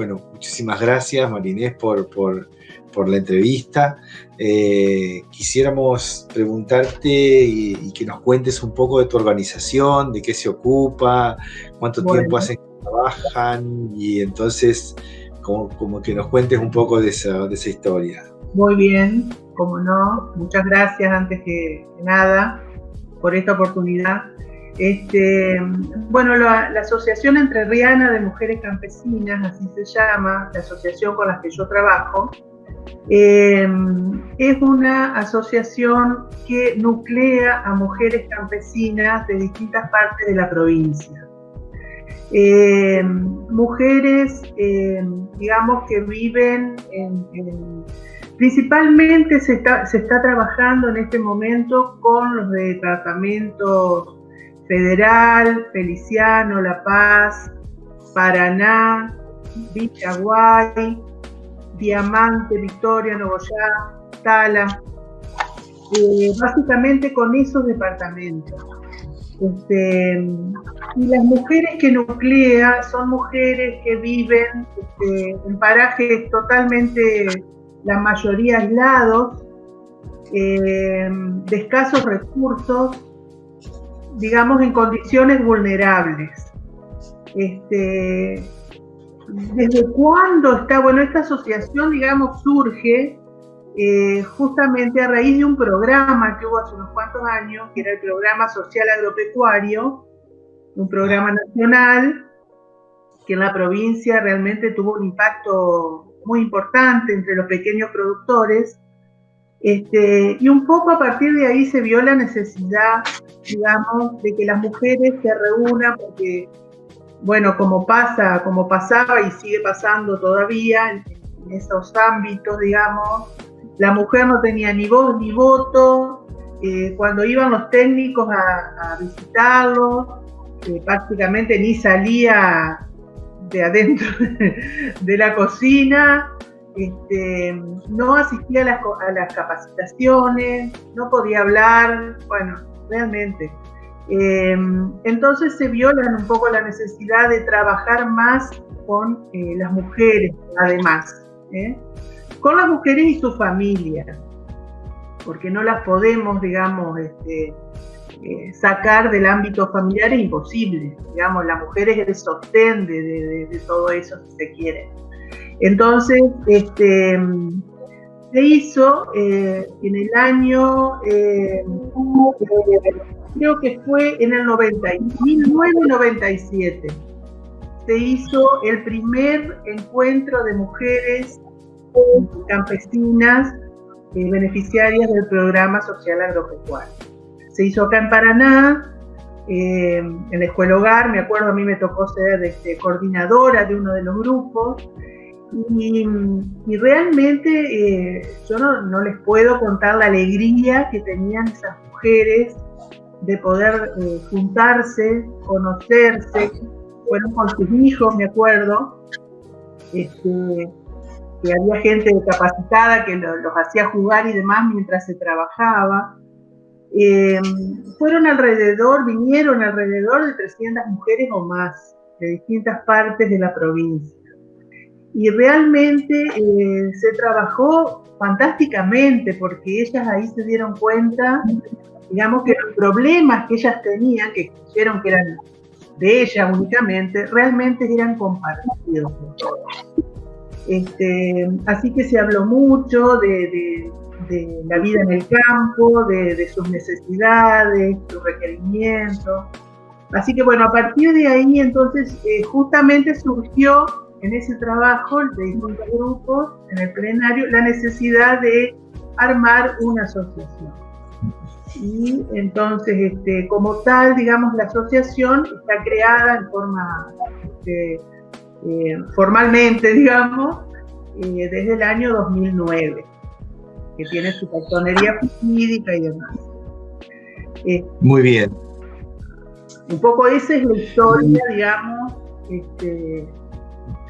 bueno, muchísimas gracias Marinés por, por, la entrevista. Eh, quisiéramos preguntarte y, que nos cuentes un poco de tu organización, de qué se ocupa, cuánto tiempo hacen que trabajan y entonces como, que nos cuentes un poco de esa, de esa historia. Muy bien, como no, muchas gracias antes que nada por esta oportunidad. Este, bueno, la, Asociación Entrerriana de Mujeres Campesinas, así se llama, la asociación con la que yo trabajo, em, es una asociación que nuclea a mujeres campesinas de distintas partes de la provincia. Em, mujeres, em, digamos, que viven en Principalmente se está, se está trabajando en este momento con los departamentos Federal, Feliciano, La Paz, Paraná, Villaguay, Diamante, Victoria, Nogoyá, Tala, eh, básicamente con esos departamentos. Este, y las mujeres que nuclea son mujeres que viven este, en parajes totalmente la mayoría aislados, eh, de escasos recursos, digamos en condiciones vulnerables. Este, ¿Desde cuándo está? Bueno, esta asociación, digamos, surge eh, justamente a raíz de un programa que hubo hace unos cuantos años, que era el Programa Social Agropecuario, un programa nacional que en la provincia realmente tuvo un impacto muy importante entre los pequeños productores. Este, y un poco a partir de ahí se vio la necesidad, digamos, de que las mujeres se reúnan porque, bueno, como pasa, como pasaba y sigue pasando todavía en, esos ámbitos, digamos, la mujer no tenía ni voz ni voto. Eh, cuando iban los técnicos a, a visitarlos, eh, prácticamente ni salía de adentro de la cocina, este, no asistía a las, capacitaciones, no podía hablar, bueno, realmente. Em, entonces se viola un poco la necesidad de trabajar más con eh, las mujeres, además, ¿eh? con las mujeres y sus familias, porque no las podemos, digamos, este, eh, sacar del ámbito familiar es imposible. Digamos, la mujer es el sostén de, todo eso, si se quiere. Entonces, este, se hizo eh, en el año, eh, creo que fue en el 90, 1997, se hizo el primer encuentro de mujeres campesinas beneficiarias del programa social agropecuario. Se hizo acá en Paraná, eh, en la escuela hogar, me acuerdo, a mí me tocó ser este, coordinadora de uno de los grupos. Y, realmente eh, yo no, les puedo contar la alegría que tenían esas mujeres de poder eh, juntarse, conocerse, fueron con sus hijos, me acuerdo, este, que había gente capacitada que los hacía jugar y demás mientras se trabajaba. Eh, fueron alrededor, vinieron alrededor de 300 mujeres o más de distintas partes de la provincia. Y realmente eh, se trabajó fantásticamente porque ellas ahí se dieron cuenta, digamos que los problemas que ellas tenían, que creyeron que eran de ellas únicamente, realmente eran compartidos. Este, así que se habló mucho de la vida en el campo, de, sus necesidades, sus requerimientos. Así que bueno, a partir de ahí entonces eh, justamente surgió en ese trabajo de distintos grupos, en el plenario, la necesidad de armar una asociación. Y entonces, este, como tal, digamos, la asociación está creada en forma, este, eh, formalmente, digamos, eh, desde el año 2009 que tiene su personería jurídica y demás. Eh, Muy bien. Un poco esa es la historia, digamos. Este,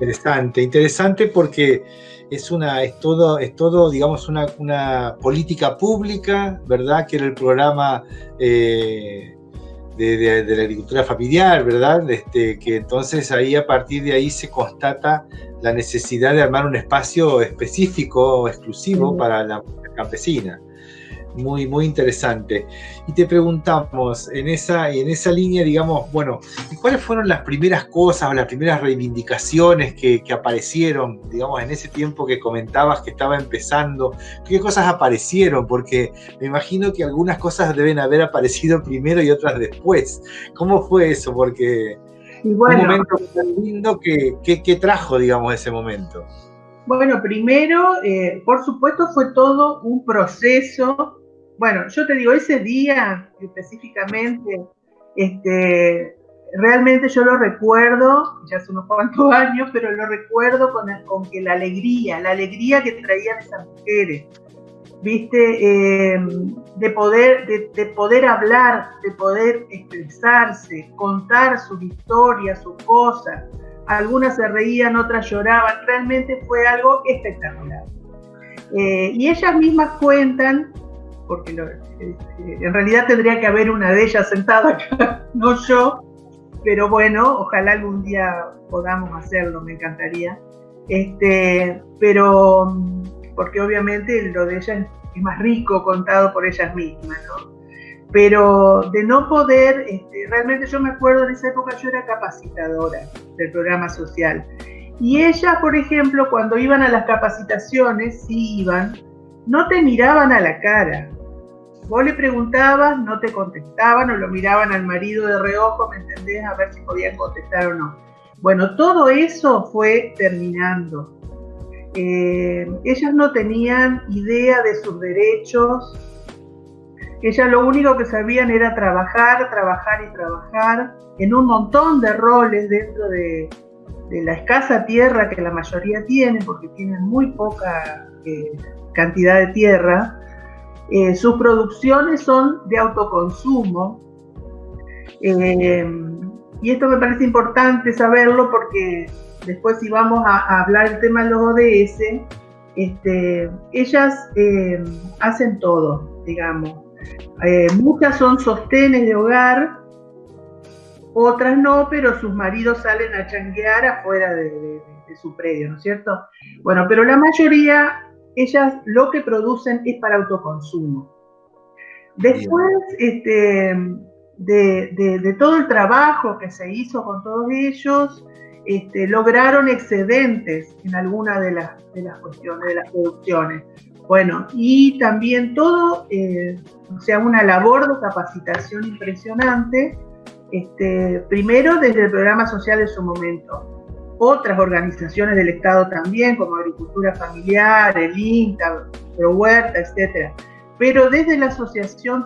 interesante, interesante porque es una, es todo, es todo, digamos, una, política pública, ¿verdad? Que era el programa eh, de, la agricultura familiar, ¿verdad? Este, que entonces ahí a partir de ahí se constata la necesidad de armar un espacio específico, exclusivo para la campesina muy, muy interesante. Y te preguntamos, en esa, en esa línea, digamos, bueno, ¿cuáles fueron las primeras cosas o las primeras reivindicaciones que, aparecieron, digamos, en ese tiempo que comentabas que estaba empezando? ¿Qué cosas aparecieron? Porque me imagino que algunas cosas deben haber aparecido primero y otras después. ¿Cómo fue eso? Porque un momento tan lindo que, que, trajo, digamos, ese momento. Bueno, primero, eh, por supuesto, fue todo un proceso bueno, yo te digo, ese día específicamente, este, realmente yo lo recuerdo, ya hace unos cuantos años, pero lo recuerdo con, con que la alegría, la alegría que traían esas mujeres, viste, em, de, poder, de, poder hablar, de poder expresarse, contar sus historias, sus cosas. Algunas se reían, otras lloraban, realmente fue algo espectacular. Eh, y ellas mismas cuentan porque eh, en realidad tendría que haber una de ellas sentada acá, no yo, pero bueno, ojalá algún día podamos hacerlo, me encantaría. Este, pero, porque obviamente lo de ellas es más rico contado por ellas mismas, ¿no? Pero de no poder, este, realmente yo me acuerdo en esa época yo era capacitadora del programa social. Y ellas, por ejemplo, cuando iban a las capacitaciones, sí iban, no te miraban a la cara, Vos le preguntabas, no te contestaban o lo miraban al marido de reojo, ¿me entendés? A ver si podían contestar o no. Bueno, todo eso fue terminando. Eh, ellas no tenían idea de sus derechos. Ellas lo único que sabían era trabajar, trabajar y trabajar en un montón de roles dentro de, la escasa tierra que la mayoría tiene, porque tienen muy poca eh, cantidad de tierra. Eh, sus producciones son de autoconsumo. Eh, y esto me parece importante saberlo porque después si vamos a, hablar del tema de los ODS, este, ellas eh, hacen todo, digamos. muchas son sostenes de hogar, otras no, pero sus maridos salen a changuear afuera de su predio, ¿no es cierto? Bueno, pero la mayoría ellas lo que producen es para autoconsumo. Después este, de, todo el trabajo que se hizo con todos ellos, este, lograron excedentes en alguna de las, cuestiones, de las producciones. Bueno, y también todo, eh, o sea, una labor de capacitación impresionante, este, primero desde el programa social de su momento, otras organizaciones del Estado también, como Agricultura Familiar, el INTA, Huerta, etc. Pero desde la asociación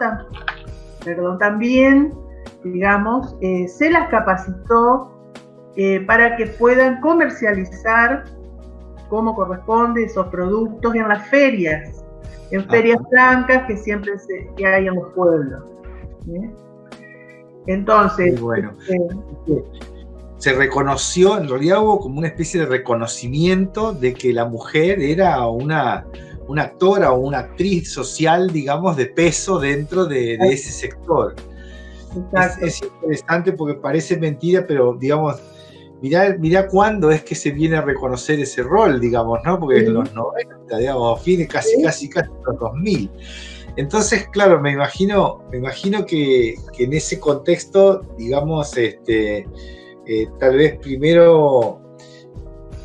perdón, también, digamos, eh, se las capacitó eh, para que puedan comercializar como corresponde esos productos en las ferias, en ferias blancas que siempre se, que hay en los pueblos. Entonces, bueno. Se reconoció, en realidad hubo como una especie de reconocimiento de que la mujer era una, una actora o una actriz social, digamos, de peso dentro de, ese sector. Es, interesante porque parece mentira, pero digamos, mirá, mirá cuándo es que se viene a reconocer ese rol, digamos, ¿no? Porque en los 90, digamos, fines casi, casi, casi los 2000. Entonces, claro, me imagino, me imagino que, que en ese contexto, digamos, este, eh, tal vez primero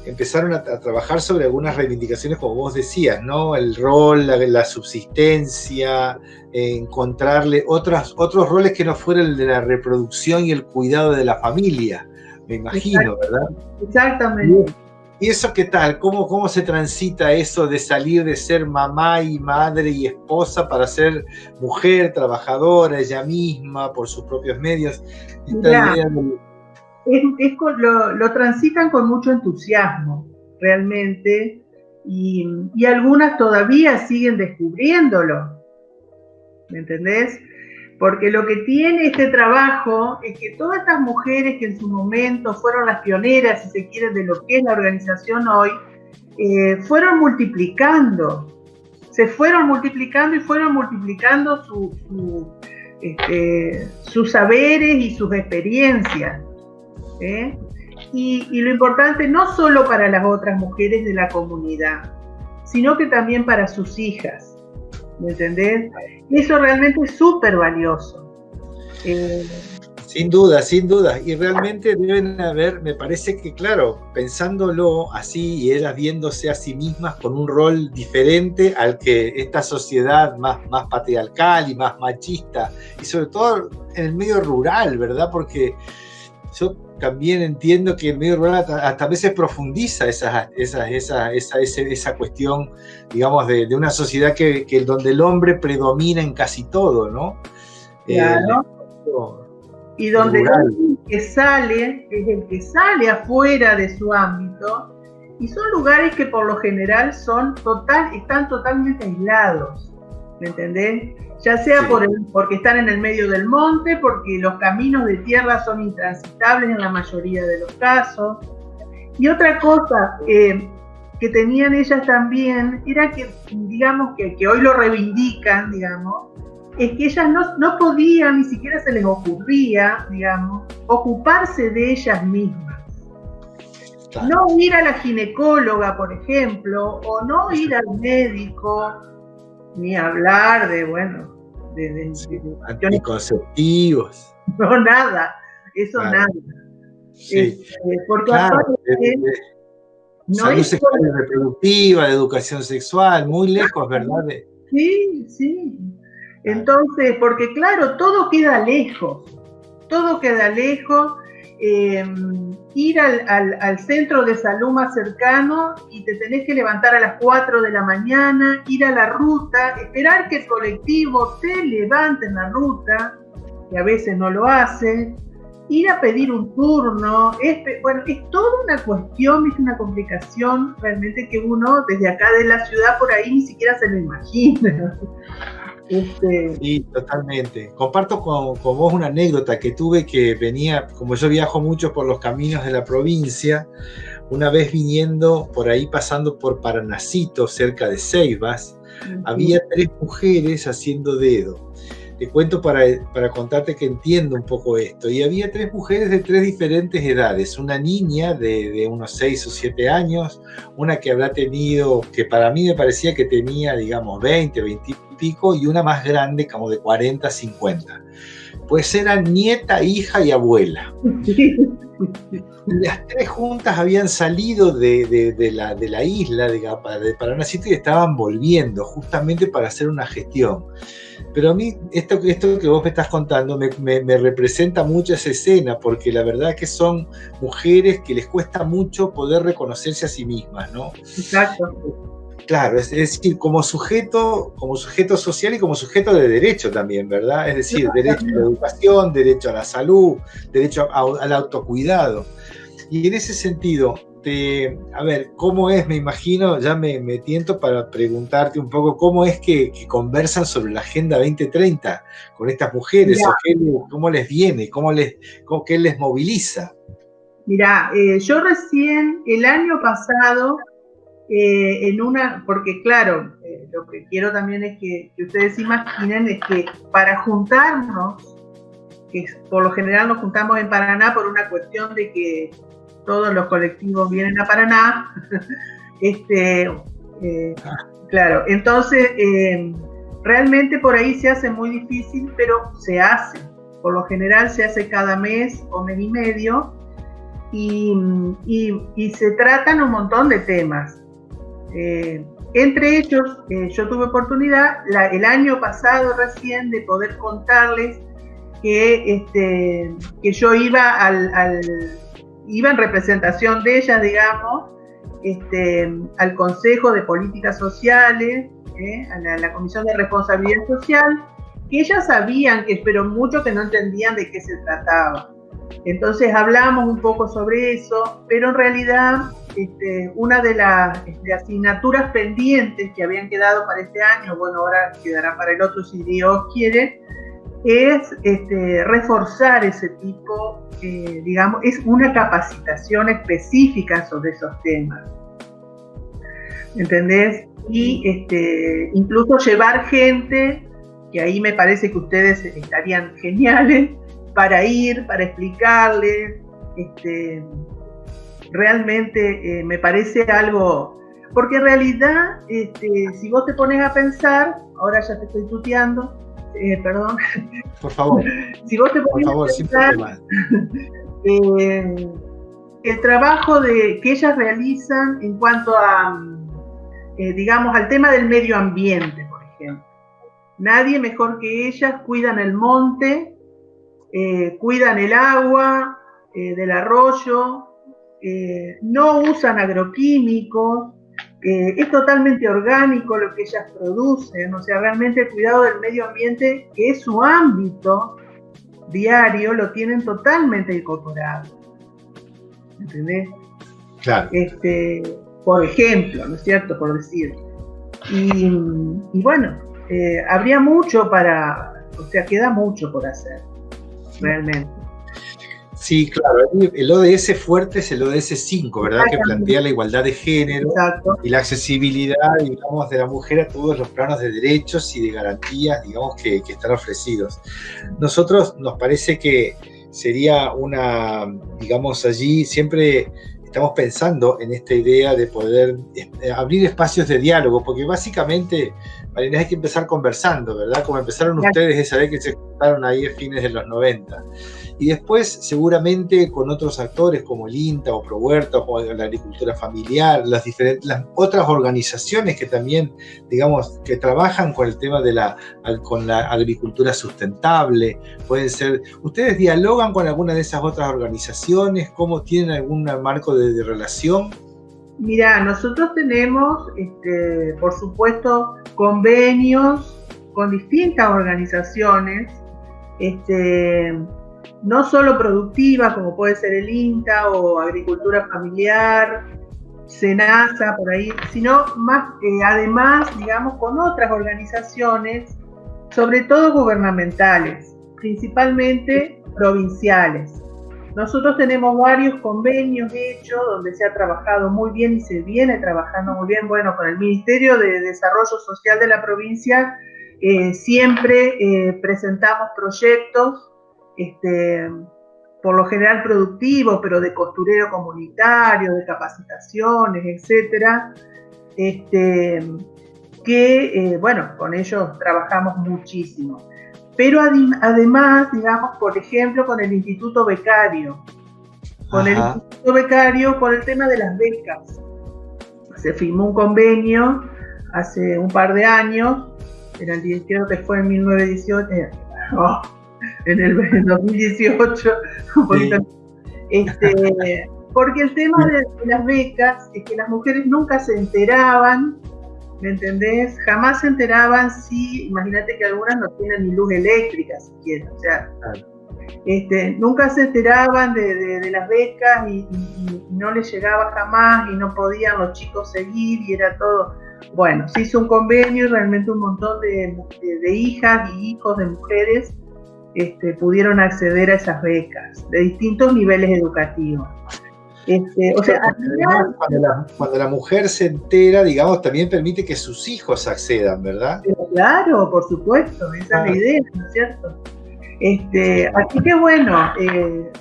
empezaron a, trabajar sobre algunas reivindicaciones, como vos decías, ¿no? El rol, la, subsistencia, encontrarle otros, otros roles que no fueran el de la reproducción y el cuidado de la familia, me imagino, ¿verdad? Exactamente. ¿Y eso qué tal? ¿Cómo, ¿Cómo se transita eso de salir de ser mamá y madre y esposa para ser mujer, trabajadora, ella misma, por sus propios medios? Esta idea lo, transitan con mucho entusiasmo, realmente, y, algunas todavía siguen descubriéndolo, ¿me entendés? Porque lo que tiene este trabajo es que todas estas mujeres que en su momento fueron las pioneras, si se quiere, de lo que es la organización hoy, eh, fueron multiplicando, se fueron multiplicando y fueron multiplicando este, sus saberes y sus experiencias. ¿Eh? Y, y, lo importante no solo para las otras mujeres de la comunidad, sino que también para sus hijas. ¿Me entendés? Eso realmente es súper valioso. Eh, sin duda, sin duda. Y realmente deben haber, me parece que, claro, pensándolo así y ellas viéndose a sí mismas con un rol diferente al que esta sociedad más, más patriarcal y más machista, y sobre todo en el medio rural, ¿verdad? Porque yo también entiendo que el medio rural hasta, a veces profundiza esa, esa, esa, esa, esa cuestión, digamos, de, de una sociedad que, que, donde el hombre predomina en casi todo, ¿no? Claro. Eh, y donde el que sale es el que sale afuera de su ámbito y son lugares que por lo general son total, están totalmente aislados, ¿me entendés? Ya sea por el, porque están en el medio del monte, porque los caminos de tierra son intransitables en la mayoría de los casos. Y otra cosa eh, que tenían ellas también era que, digamos, que, que hoy lo reivindican, digamos, es que ellas no, no podían, ni siquiera se les ocurría, digamos, ocuparse de ellas mismas. No ir a la ginecóloga, por ejemplo, o no ir al médico, ni hablar de, bueno, de, de, anticonceptivos. No, nada, eso nada. Sí. Este, porque aparte, no salud sexual y reproductiva, de educación sexual, muy lejos, ¿verdad? Sí, sí. Entonces, porque claro, todo queda lejos, todo queda lejos. Eh, ir al, centro de salud más cercano y te tenés que levantar a las 4 de la mañana, ir a la ruta, esperar que el colectivo te levante en la ruta, que a veces no lo hace, ir a pedir un turno, bueno, es toda una cuestión, es una complicación realmente que uno desde acá de la ciudad por ahí ni siquiera se lo imagina. Este... Sí, totalmente. Comparto con, con, vos una anécdota que tuve que venía, como yo viajo mucho por los caminos de la provincia, una vez viniendo por ahí pasando por Paranacito, cerca de Ceibas, había tres mujeres haciendo dedo. Te cuento para, para contarte que entiendo un poco esto. Y había tres mujeres de tres diferentes edades. Una niña de, de unos seis o siete años, una que habrá tenido, que para mí me parecía que tenía, digamos, 20, 20 pico y una más grande como de 40, 50. Pues eran nieta, hija y abuela. Las tres juntas habían salido de, de, la, de la, isla de, de Paranacito y estaban volviendo justamente para hacer una gestión. Pero a mí esto, esto que vos me estás contando me, me, me, representa mucho esa escena, porque la verdad que son mujeres que les cuesta mucho poder reconocerse a sí mismas, ¿no? Exacto Claro, es, decir, como sujeto, como sujeto social y como sujeto de derecho también, ¿verdad? Es decir, derecho a la educación, derecho a la salud, derecho al autocuidado. Y en ese sentido, te, a ver, ¿cómo es? Me imagino, ya me, me tiento para preguntarte un poco cómo es que, que, conversan sobre la Agenda 2030 con estas mujeres, o qué, cómo les viene, cómo les, cómo, qué les moviliza. Mira, eh, yo recién el año pasado eh, en una, porque claro, eh, lo que quiero también es que, ustedes imaginen es que para juntarnos, que por lo general nos juntamos en Paraná por una cuestión de que todos los colectivos vienen a Paraná, este, eh, claro, entonces realmente por ahí se hace muy difícil, pero se hace. Por lo general se hace cada mes o mes y medio y, y se tratan un montón de temas. Eh, entre ellos, eh, yo tuve oportunidad el año pasado recién de poder contarles que, este, yo iba, al, iba en representación de ellas, digamos, este, al Consejo de Políticas Sociales, eh, a, la, la, Comisión de Responsabilidad Social, que ellas sabían, que, pero mucho que no entendían de qué se trataba. Entonces hablamos un poco sobre eso, pero en realidad este, una de las este, asignaturas pendientes que habían quedado para este año, bueno, ahora quedará para el otro si Dios quiere, es este, reforzar ese tipo, eh, digamos, es una capacitación específica sobre esos temas. ¿Entendés? Y incluso llevar gente que ahí me parece que ustedes estarían geniales para ir, para explicarles. Este, realmente eh, me parece algo, porque en realidad, este, si vos te pones a pensar, ahora ya te estoy tuteando, eh, perdón. Por favor. si vos te pones a pensar, eh, el trabajo de, que ellas realizan en cuanto a, digamos, al tema del medio ambiente, por ejemplo. Nadie mejor que ellas cuidan el monte, cuidan el agua del arroyo, no usan agroquímicos, es totalmente orgánico lo que ellas producen, o sea, realmente el cuidado del medio ambiente, que es su ámbito diario, lo tienen totalmente incorporado. ¿Entendés? Claro. Este, por ejemplo, ¿no es cierto? Por decir. Y, bueno, eh, habría mucho para, o sea, queda mucho por hacer, realmente. Sí, claro. El ODS fuerte es el ODS 5, ¿verdad? Que plantea la igualdad de género y la accesibilidad, digamos, de la mujer a todos los planos de derechos y de garantías, digamos, que, están ofrecidos. Nosotros nos parece que sería una, digamos, allí siempre estamos pensando en esta idea de poder eh, abrir espacios de diálogo, porque básicamente, Marina, hay que empezar conversando, ¿verdad? Como empezaron ustedes esa vez que se juntaron ahí a fines de los 90 y después seguramente con otros actores como el INTA o ProHuerta o la agricultura familiar, las diferentes las otras organizaciones que también, digamos, que trabajan con el tema de la, con la agricultura sustentable, pueden ser, ¿ustedes dialogan con alguna de esas otras organizaciones? ¿Cómo tienen algún marco de, relación? Mira, nosotros tenemos, este, por supuesto, convenios con distintas organizaciones, este, no solo productivas, como puede ser el INTA o agricultura familiar, SENASA, por ahí, sino más, eh, además, digamos, con otras organizaciones, sobre todo gubernamentales, principalmente provinciales. Nosotros tenemos varios convenios hechos donde se ha trabajado muy bien y se viene trabajando muy bien, bueno, con el Ministerio de Desarrollo Social de la provincia, eh, siempre eh, presentamos proyectos este, por lo general productivo, pero de costurero comunitario, de capacitaciones, etcétera, este, que, eh, bueno, con ellos trabajamos muchísimo. Pero además, digamos, por ejemplo, con el Instituto Becario, con el Instituto Becario por el tema de las becas. Se firmó un convenio hace un par de años, en el, creo que fue en 1918, en el 2018, este, porque el tema de, las becas es que las mujeres nunca se enteraban, ¿me entendés? Jamás se enteraban si, imagínate que algunas no tienen ni luz eléctrica siquiera, o sea, este, nunca se enteraban de, las becas y, no les llegaba jamás y no podían los chicos seguir y era todo. Bueno, se hizo un convenio y realmente un montón de, de hijas y hijos de mujeres este, pudieron acceder a esas becas de distintos niveles educativos. Este, o sea, cuando, la, mujer se entera, digamos, también permite que sus hijos accedan, ¿verdad? Claro, por supuesto, esa es la ah. idea, ¿no es cierto? Este, así que bueno, eh,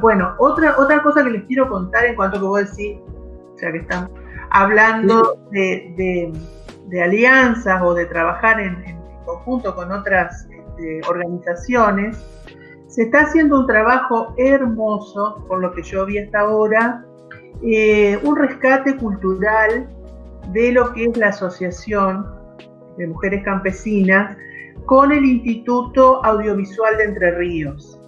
bueno, otra, otra cosa que les quiero contar en cuanto a que vos decís, o sea que estamos hablando de, alianzas o de trabajar en, en conjunto con otras organizaciones, se está haciendo un trabajo hermoso, por lo que yo vi hasta ahora, eh, un rescate cultural de lo que es la Asociación de Mujeres Campesinas con el Instituto Audiovisual de Entre Ríos.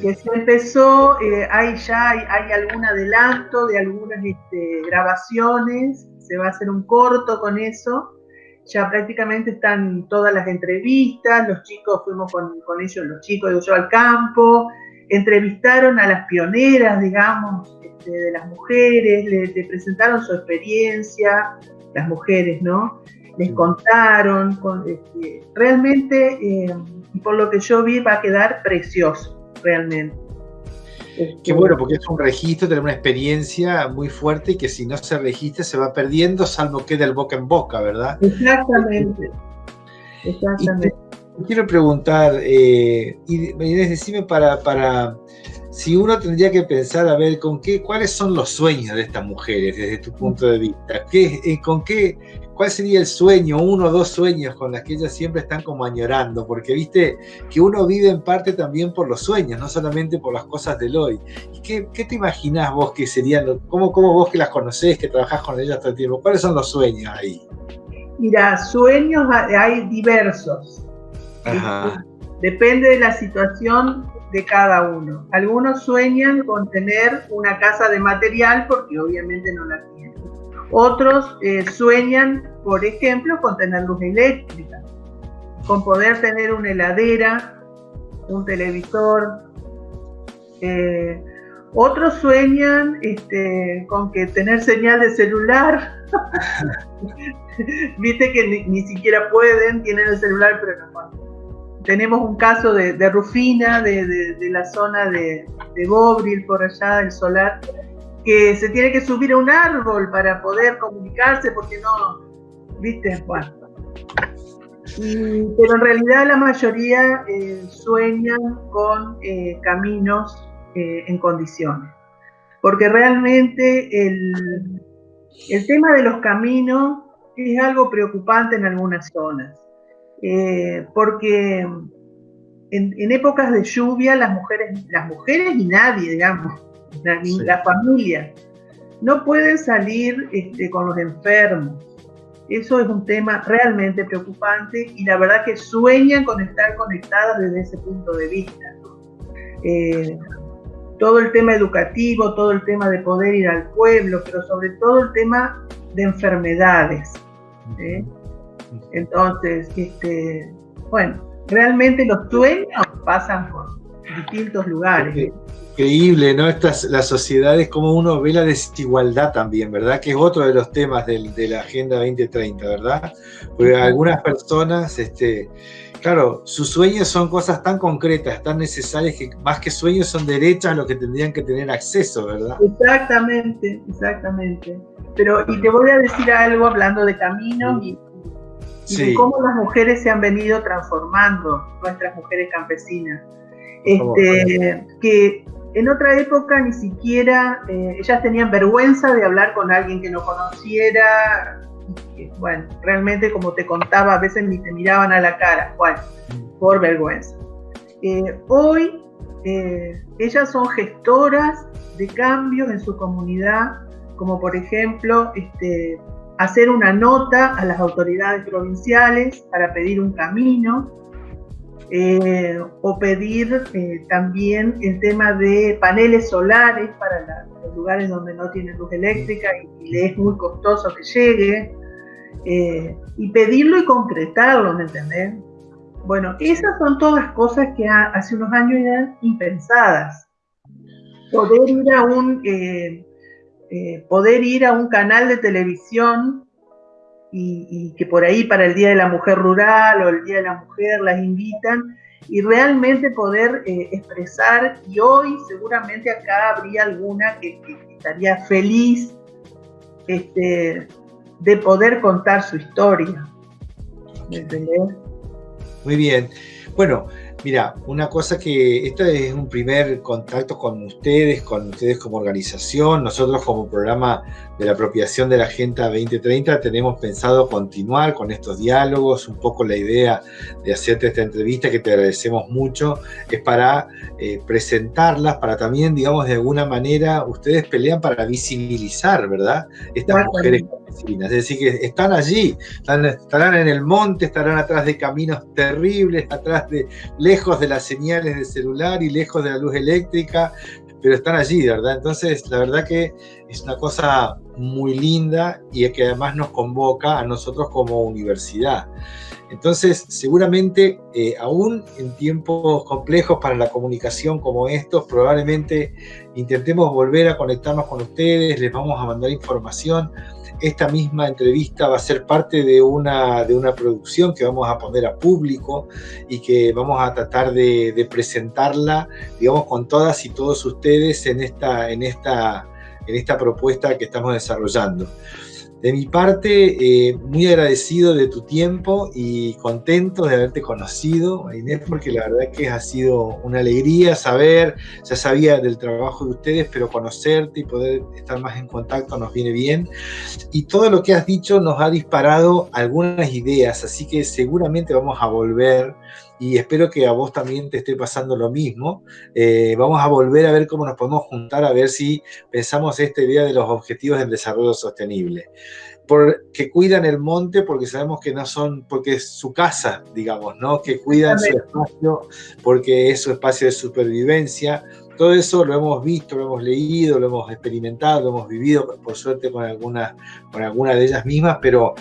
Que se empezó, eh, hay ya hay, algún adelanto de algunas este, grabaciones, se va a hacer un corto con eso, ya prácticamente están todas las entrevistas, los chicos fuimos con, ellos, los chicos de yo al campo, entrevistaron a las pioneras, digamos, este, de las mujeres, le, presentaron su experiencia, las mujeres, ¿no? Les contaron, este, realmente, eh, por lo que yo vi, va a quedar precioso, realmente. Qué bueno, porque es un registro, tener una experiencia muy fuerte y que si no se registra se va perdiendo, salvo que del boca en boca, ¿verdad? Exactamente. Exactamente. quiero preguntar, eh, y decime para, para, si uno tendría que pensar, a ver, con qué, cuáles son los sueños de estas mujeres desde tu punto de vista, ¿Qué, eh, con qué, cuál sería el sueño, uno o dos sueños con las que ellas siempre están como añorando, porque viste que uno vive en parte también por los sueños, no solamente por las cosas del hoy. ¿Y qué, qué te imaginás vos que serían, cómo, cómo vos que las conocés, que trabajás con ellas todo el tiempo, cuáles son los sueños ahí? Mira, sueños hay diversos. Depende de la situación de cada uno. Algunos sueñan con tener una casa de material porque obviamente no la tienen. Otros eh, sueñan, por ejemplo, con tener luz eléctrica, con poder tener una heladera, un televisor. Eh, otros sueñan este, con que tener señal de celular. Viste que ni, siquiera pueden, tienen el celular, pero no tenemos un caso de, Rufina, de, la zona de, de Bobril, por allá, del solar, que se tiene que subir a un árbol para poder comunicarse, porque no, viste, bueno. pero en realidad la mayoría eh, sueñan con eh, caminos eh, en condiciones, porque realmente el, el tema de los caminos es algo preocupante en algunas zonas. Eh, porque en, épocas de lluvia las mujeres, las mujeres y nadie, digamos, la, familia, no pueden salir este, con los enfermos. Eso es un tema realmente preocupante y la verdad que sueñan con estar conectadas desde ese punto de vista. Eh, todo el tema educativo, todo el tema de poder ir al pueblo, pero sobre todo el tema de enfermedades. ¿eh? Entonces, este, bueno, realmente los sueños pasan por distintos lugares. Increíble, ¿no? Estas, las sociedades, como uno ve la desigualdad también, ¿verdad? Que es otro de los temas de la Agenda 2030, ¿verdad? Porque algunas personas, este, claro, sus sueños son cosas tan concretas, tan necesarias, que más que sueños son derechos a los que tendrían que tener acceso, ¿verdad? Exactamente, exactamente. Pero, y te voy a decir algo hablando de caminos y y cómo las mujeres se han venido transformando, nuestras mujeres campesinas. Este, que en otra época ni siquiera eh, ellas tenían vergüenza de hablar con alguien que no conociera. bueno, realmente como te contaba, a veces ni te miraban a la cara, bueno, mm. por vergüenza. Eh, hoy eh, ellas son gestoras de cambios en su comunidad, como por ejemplo este, hacer una nota a las autoridades provinciales para pedir un camino eh, o pedir eh, también el tema de paneles solares para los lugares donde no tienen luz eléctrica y, le es muy costoso que llegue, eh, y pedirlo y concretarlo, ¿me entendés? Bueno, esas son todas cosas que hace unos años eran impensadas. Poder ir a un poder ir a un canal de televisión y, que por ahí para el Día de la Mujer Rural o el Día de la Mujer las invitan y realmente poder eh, expresar y hoy seguramente acá habría alguna que, estaría feliz este, de poder contar su historia. Muy bien. Bueno, Mira, una cosa que este es un primer contacto con ustedes, con ustedes como organización. Nosotros como programa de la apropiación de la Agenda 2030 tenemos pensado continuar con estos diálogos. Un poco la idea de hacerte esta entrevista, que te agradecemos mucho, es para eh, presentarlas, para también, digamos, de alguna manera, ustedes pelean para visibilizar, ¿verdad? Estas mujeres campesinas. Es decir, que están allí, estarán en el monte, estarán atrás de caminos terribles, atrás de lejos de las señales de celular y lejos de la luz eléctrica, pero están allí, ¿verdad? Entonces, la verdad que es una cosa muy linda y que además nos convoca a nosotros como universidad. Entonces, seguramente, eh, aún en tiempos complejos para la comunicación como estos, probablemente intentemos volver a conectarnos con ustedes, les vamos a mandar información esta misma entrevista va a ser parte de una, de una producción que vamos a poner a público y que vamos a tratar de, presentarla, digamos, con todas y todos ustedes en esta, en esta, en esta propuesta que estamos desarrollando. de mi parte, eh, muy agradecido de tu tiempo y contento de haberte conocido, Inés, porque la verdad que ha sido una alegría saber, ya sabía del trabajo de ustedes, pero conocerte y poder estar más en contacto nos viene bien. Y todo lo que has dicho nos ha disparado algunas ideas, así que seguramente vamos a volver y espero que a vos también te esté pasando lo mismo. Eh, vamos a volver a ver cómo nos podemos juntar, a ver si pensamos esta idea de los objetivos del desarrollo sostenible. Porque cuidan el monte, porque sabemos que no son, porque es su casa, digamos, ¿no? Que cuidan su espacio, porque es su espacio de supervivencia. Todo eso lo hemos visto, lo hemos leído, lo hemos experimentado, lo hemos vivido, por suerte, con algunas con alguna de ellas mismas, pero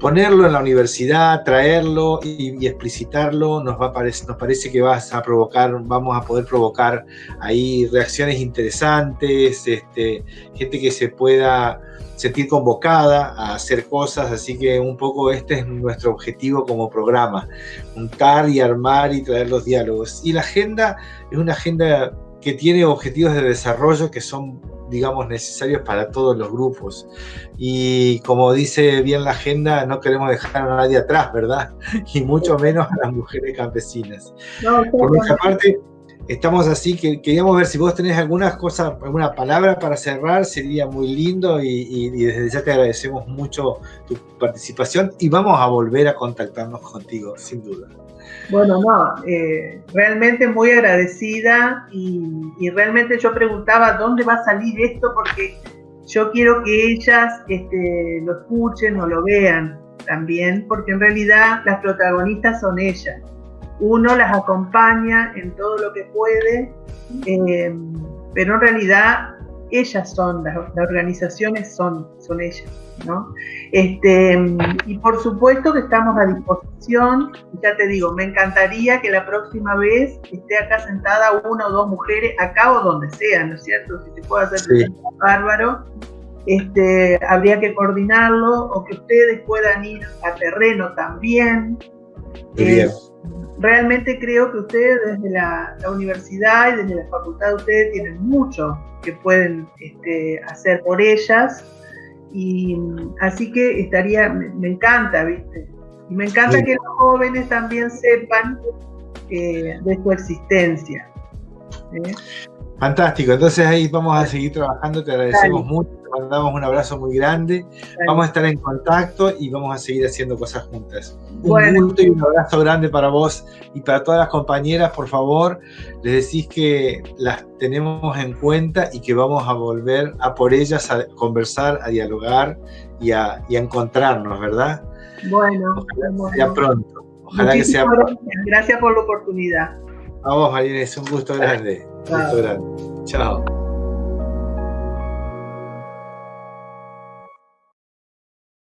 ponerlo en la universidad, traerlo y, explicitarlo, nos, va a nos parece que vas a provocar, vamos a poder provocar ahí reacciones interesantes, este, gente que se pueda sentir convocada a hacer cosas, así que un poco este es nuestro objetivo como programa, juntar y armar y traer los diálogos. Y la agenda es una agenda que tiene objetivos de desarrollo que son digamos, necesarios para todos los grupos. Y como dice bien la agenda, no queremos dejar a nadie atrás, ¿verdad? Y mucho menos a las mujeres campesinas. Por nuestra parte, estamos así, que queríamos ver si vos tenés alguna cosa, alguna palabra para cerrar, sería muy lindo y, desde ya te agradecemos mucho tu participación y vamos a volver a contactarnos contigo, sin duda. Bueno, no, eh, realmente muy agradecida y, realmente yo preguntaba dónde va a salir esto porque yo quiero que ellas este, lo escuchen o lo vean también, porque en realidad las protagonistas son ellas uno las acompaña en todo lo que puede, eh, pero en realidad ellas son, las, organizaciones son, son ellas, ¿no? Este, y por supuesto que estamos a disposición, ya te digo, me encantaría que la próxima vez esté acá sentada una o dos mujeres, acá o donde sea, ¿no es cierto? Si se puede hacer bárbaro, este, habría que coordinarlo o que ustedes puedan ir a terreno también. Realmente creo que ustedes desde la, universidad y desde la facultad ustedes tienen mucho que pueden este, hacer por ellas y así que estaría, me, encanta, ¿viste? Y me encanta que los jóvenes también sepan eh, de su existencia. ¿eh? Fantástico, entonces ahí vamos a seguir trabajando, te agradecemos mucho, te mandamos un abrazo muy grande, vamos a estar en contacto y vamos a seguir haciendo cosas juntas. Un gusto y un abrazo grande para vos y para todas las compañeras, por favor, les decís que las tenemos en cuenta y que vamos a volver a por ellas a conversar, a dialogar y a, encontrarnos, ¿verdad? Bueno, ojalá sea pronto. Ojalá que sea pronto. Gracias por la oportunidad. A vos, Marina, es un gusto grande. Un gusto grande. Chao.